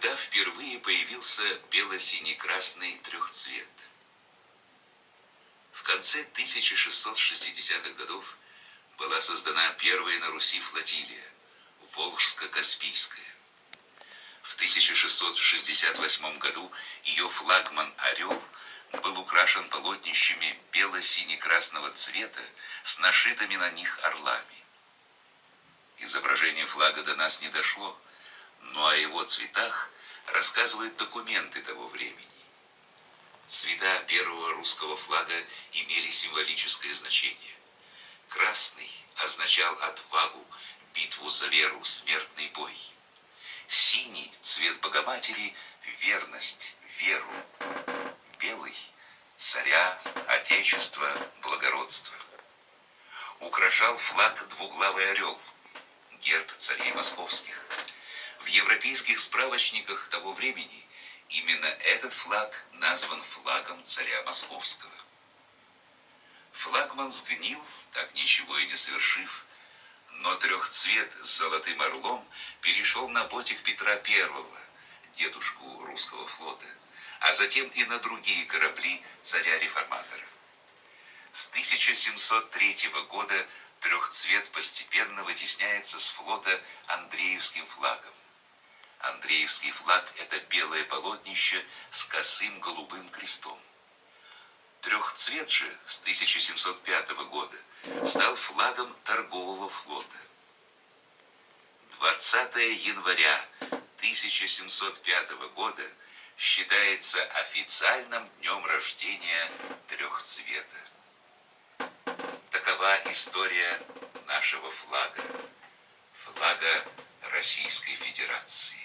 Тогда впервые появился бело-синий-красный трехцвет. В конце 1660-х годов была создана первая на Руси флотилия – Волжско-Каспийская. В 1668 году ее флагман «Орел» был украшен полотнищами бело-сине-красного цвета с нашитыми на них орлами. Изображение флага до нас не дошло, но о его цветах рассказывают документы того времени. Цвета первого русского флага имели символическое значение. Красный означал отвагу, битву за веру, смертный бой. Синий – цвет Богоматери – верность, веру. Белый – царя, отечества, благородства. Украшал флаг двуглавый орел, герб царей московских. В европейских справочниках того времени именно этот флаг назван флагом царя московского. Флагман сгнил, так ничего и не совершив, но трехцвет с золотым орлом перешел на ботик Петра Первого, дедушку русского флота, а затем и на другие корабли царя-реформатора. С 1703 года трехцвет постепенно вытесняется с флота Андреевским флагом. Андреевский флаг – это белое полотнище с косым голубым крестом. Трехцвет же с 1705 года стал флагом торгового флота. 20 января 1705 года считается официальным днем рождения трехцвета. Такова история нашего флага, флага Российской Федерации.